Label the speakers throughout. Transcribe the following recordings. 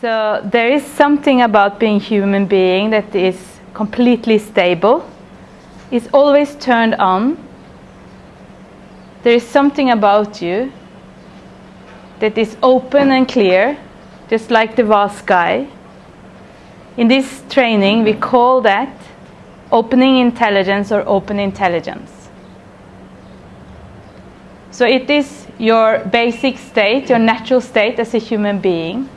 Speaker 1: So there is something about being human being that is completely stable. It's always turned on. There is something about you that is open and clear, just like the vast sky. In this training, we call that opening intelligence or open intelligence. So it is your basic state, your natural state as a human being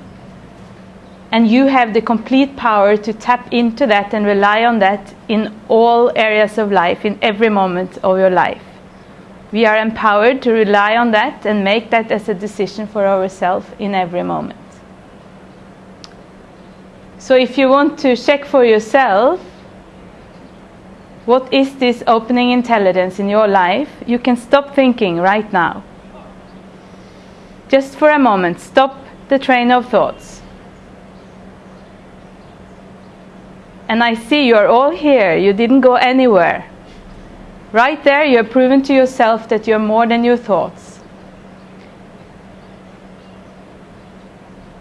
Speaker 1: and you have the complete power to tap into that and rely on that in all areas of life, in every moment of your life. We are empowered to rely on that and make that as a decision for ourselves in every moment. So, if you want to check for yourself what is this opening intelligence in your life, you can stop thinking right now. Just for a moment, stop the train of thoughts and I see you're all here. You didn't go anywhere. Right there, you have proven to yourself that you're more than your thoughts.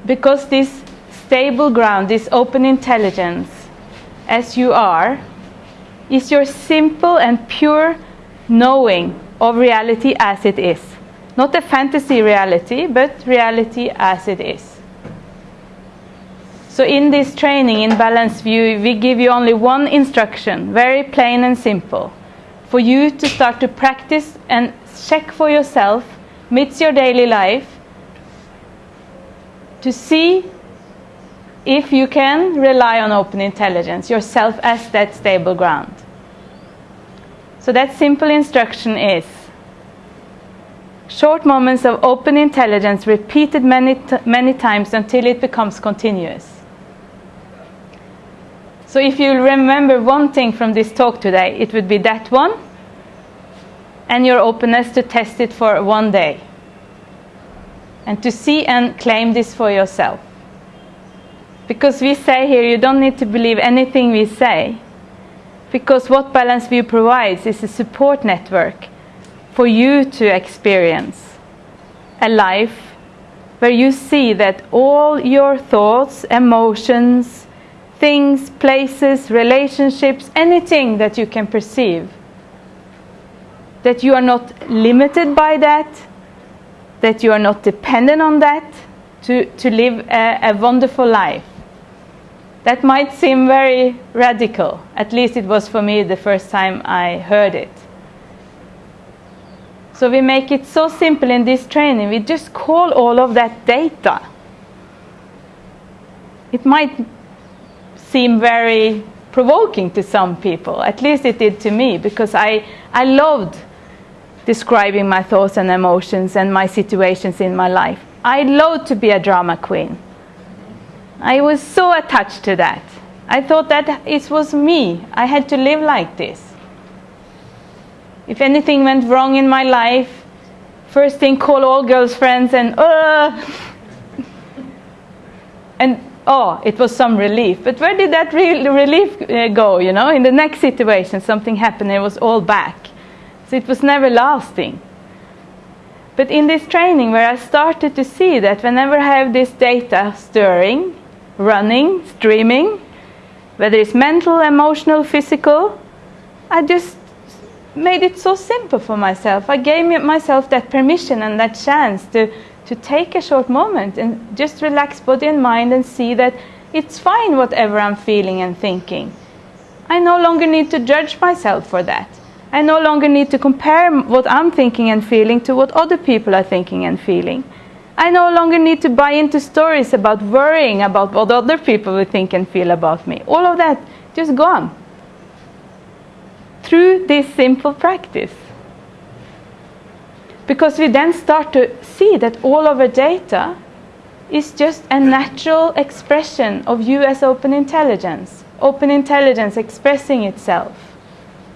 Speaker 1: Because this stable ground, this open intelligence, as you are, is your simple and pure knowing of reality as it is. Not a fantasy reality, but reality as it is. So in this training in Balanced View, we give you only one instruction, very plain and simple, for you to start to practice and check for yourself amidst your daily life to see if you can rely on open intelligence yourself as that stable ground. So that simple instruction is short moments of open intelligence repeated many, many times until it becomes continuous. So if you remember one thing from this talk today, it would be that one and your openness to test it for one day and to see and claim this for yourself. Because we say here you don't need to believe anything we say because what Balanced View provides is a support network for you to experience a life where you see that all your thoughts, emotions, things, places, relationships, anything that you can perceive. That you are not limited by that, that you are not dependent on that to, to live a, a wonderful life. That might seem very radical, at least it was for me the first time I heard it. So we make it so simple in this training, we just call all of that data. It might seem very provoking to some people. At least it did to me because I, I loved describing my thoughts and emotions and my situations in my life. I loved to be a drama queen. I was so attached to that. I thought that it was me. I had to live like this. If anything went wrong in my life, first thing call all girls friends and uh and oh, it was some relief. But where did that re relief uh, go? You know, in the next situation, something happened, it was all back. So it was never lasting. But in this training, where I started to see that whenever I have this data stirring, running, streaming, whether it's mental, emotional, physical, I just made it so simple for myself. I gave myself that permission and that chance to to take a short moment and just relax body and mind and see that it's fine whatever I'm feeling and thinking. I no longer need to judge myself for that. I no longer need to compare what I'm thinking and feeling to what other people are thinking and feeling. I no longer need to buy into stories about worrying about what other people will think and feel about me. All of that just gone through this simple practice because we then start to see that all of our data is just a natural expression of US open intelligence. Open intelligence expressing itself.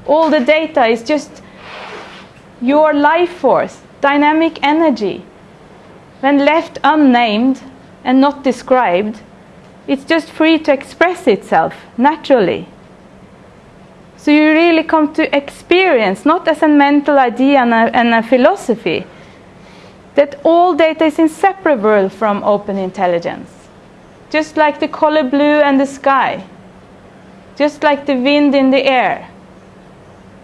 Speaker 1: All the data is just your life force, dynamic energy. When left unnamed and not described, it's just free to express itself naturally. So you really come to experience, not as a mental idea and a, and a philosophy, that all data is inseparable from open intelligence. just like the color blue and the sky, just like the wind in the air.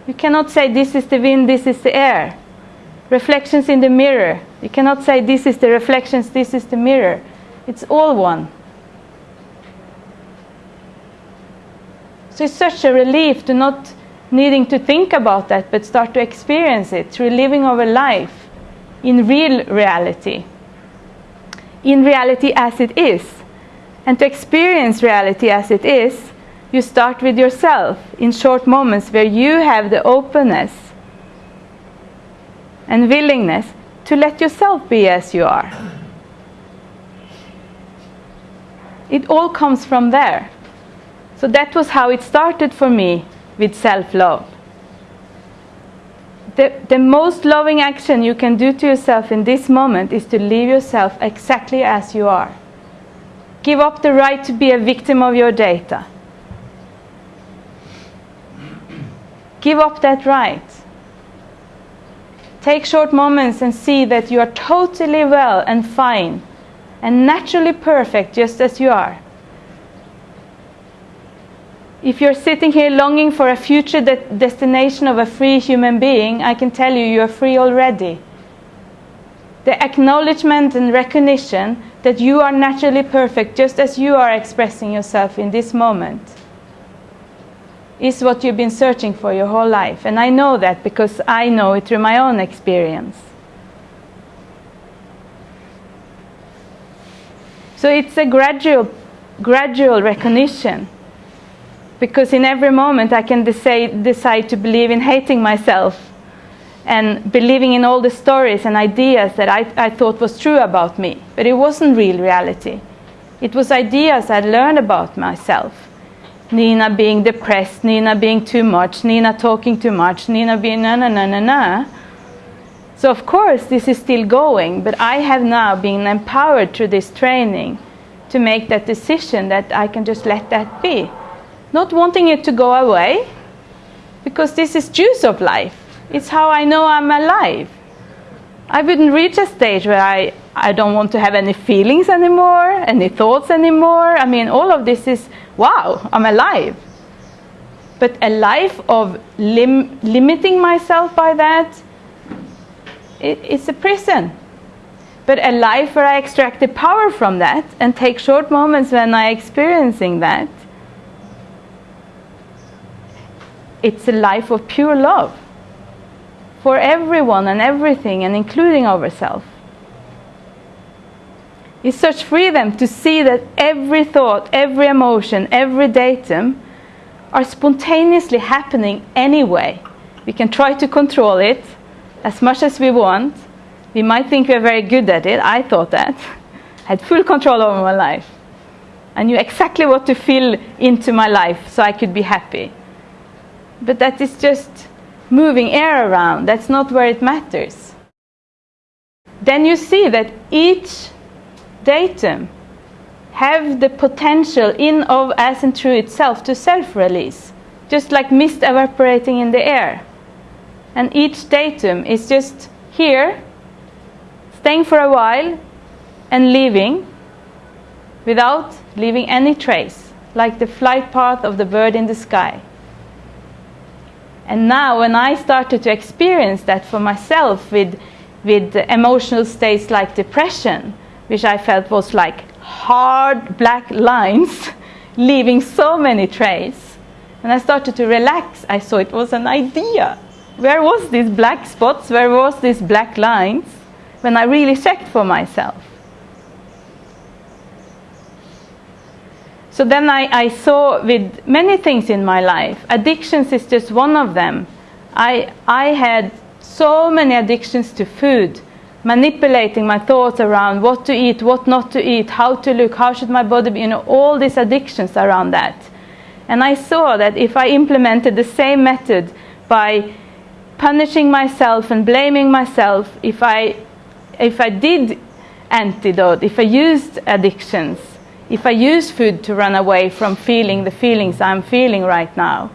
Speaker 1: You cannot say this is the wind, this is the air. Reflections in the mirror. You cannot say this is the reflections, this is the mirror. It's all one. So it's such a relief to not needing to think about that, but start to experience it through living our life in real reality. In reality as it is. And to experience reality as it is, you start with yourself in short moments where you have the openness and willingness to let yourself be as you are. It all comes from there. So that was how it started for me with self love. The, the most loving action you can do to yourself in this moment is to leave yourself exactly as you are. Give up the right to be a victim of your data. Give up that right. Take short moments and see that you are totally well and fine and naturally perfect just as you are. If you're sitting here longing for a future de destination of a free human being, I can tell you you are free already. The acknowledgement and recognition that you are naturally perfect just as you are expressing yourself in this moment is what you've been searching for your whole life. And I know that because I know it through my own experience. So it's a gradual, gradual recognition because in every moment I can decide, decide to believe in hating myself and believing in all the stories and ideas that I, I thought was true about me. But it wasn't real reality. It was ideas I learned about myself. Nina being depressed, Nina being too much, Nina talking too much, Nina being na na na na na. So of course this is still going, but I have now been empowered through this training to make that decision that I can just let that be not wanting it to go away because this is juice of life. It's how I know I'm alive. I wouldn't reach a stage where I, I don't want to have any feelings anymore, any thoughts anymore. I mean, all of this is, wow, I'm alive. But a life of lim limiting myself by that, it, it's a prison. But a life where I extract the power from that and take short moments when I'm experiencing that, it's a life of pure love for everyone and everything and including ourselves. It's such freedom to see that every thought, every emotion, every datum are spontaneously happening anyway. We can try to control it as much as we want. We might think we're very good at it. I thought that. I had full control over my life. I knew exactly what to fill into my life so I could be happy but that is just moving air around. That's not where it matters. Then you see that each datum have the potential in of as and through itself to self-release, just like mist evaporating in the air. And each datum is just here, staying for a while, and leaving without leaving any trace, like the flight path of the bird in the sky. And now when I started to experience that for myself with, with emotional states like depression, which I felt was like hard black lines leaving so many traces, when I started to relax, I saw it was an idea. Where was these black spots? Where was these black lines? When I really checked for myself. So then I, I, saw with many things in my life, addictions is just one of them. I, I had so many addictions to food, manipulating my thoughts around what to eat, what not to eat, how to look, how should my body be, you know, all these addictions around that. And I saw that if I implemented the same method by punishing myself and blaming myself, if I, if I did antidote, if I used addictions, if I use food to run away from feeling the feelings I'm feeling right now.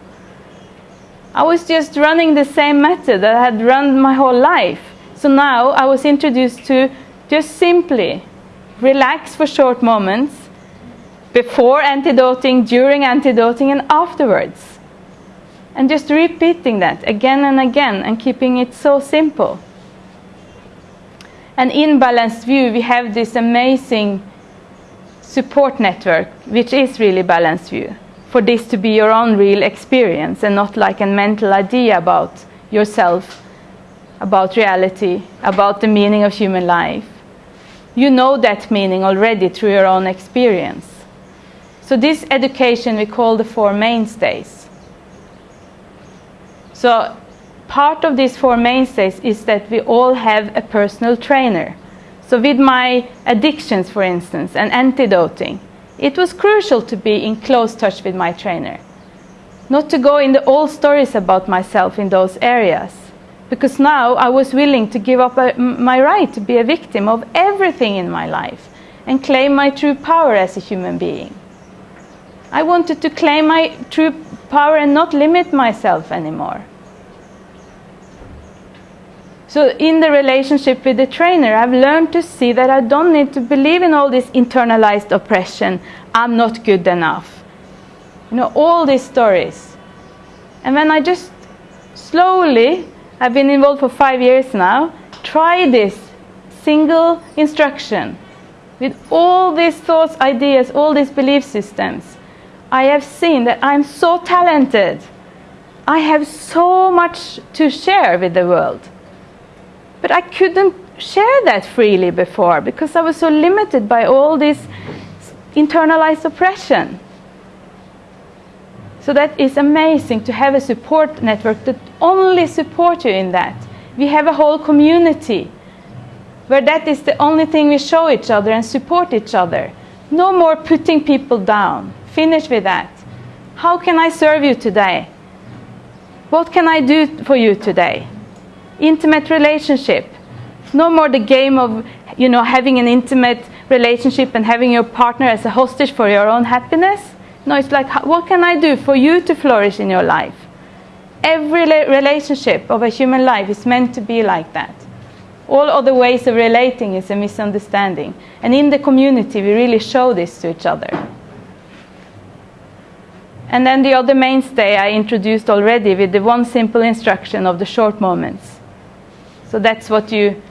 Speaker 1: I was just running the same method that I had run my whole life. So now I was introduced to just simply relax for short moments before antidoting, during antidoting, and afterwards. And just repeating that again and again and keeping it so simple. And in Balanced View, we have this amazing support network, which is really Balanced View, for this to be your own real experience and not like a mental idea about yourself, about reality, about the meaning of human life. You know that meaning already through your own experience. So this education we call the four mainstays. So part of these four mainstays is that we all have a personal trainer. So with my addictions, for instance, and antidoting, it was crucial to be in close touch with my trainer. Not to go in the old stories about myself in those areas. Because now I was willing to give up uh, a, my right to be a victim of everything in my life and claim my true power as a human being. I wanted to claim my true power and not limit myself anymore. So in the relationship with the trainer, I've learned to see that I don't need to believe in all this internalized oppression. I'm not good enough. You know, all these stories. And when I just slowly, I've been involved for five years now, try this single instruction with all these thoughts, ideas, all these belief systems, I have seen that I'm so talented. I have so much to share with the world. But I couldn't share that freely before because I was so limited by all this internalized oppression. So that is amazing to have a support network that only supports you in that. We have a whole community where that is the only thing we show each other and support each other. No more putting people down. Finish with that. How can I serve you today? What can I do for you today? Intimate relationship. No more the game of you know having an intimate relationship and having your partner as a hostage for your own happiness. No, it's like what can I do for you to flourish in your life? Every relationship of a human life is meant to be like that. All other ways of relating is a misunderstanding. And in the community, we really show this to each other. And then the other mainstay I introduced already with the one simple instruction of the short moments. So that's what you,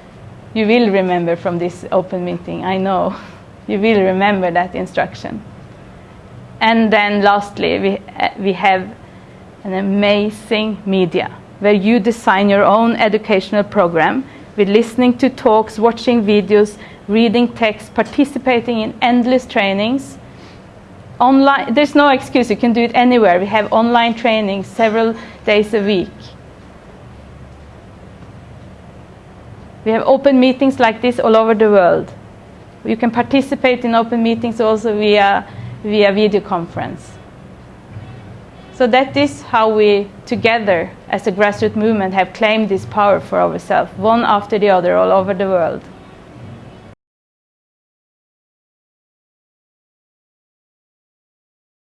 Speaker 1: you will remember from this open meeting, I know. You will remember that instruction. And then lastly, we, uh, we have an amazing media where you design your own educational program with listening to talks, watching videos, reading texts, participating in endless trainings online there's no excuse you can do it anywhere we have online trainings several days a week we have open meetings like this all over the world. You can participate in open meetings also via via video conference. So that is how we together as a grassroots movement have claimed this power for ourselves one after the other all over the world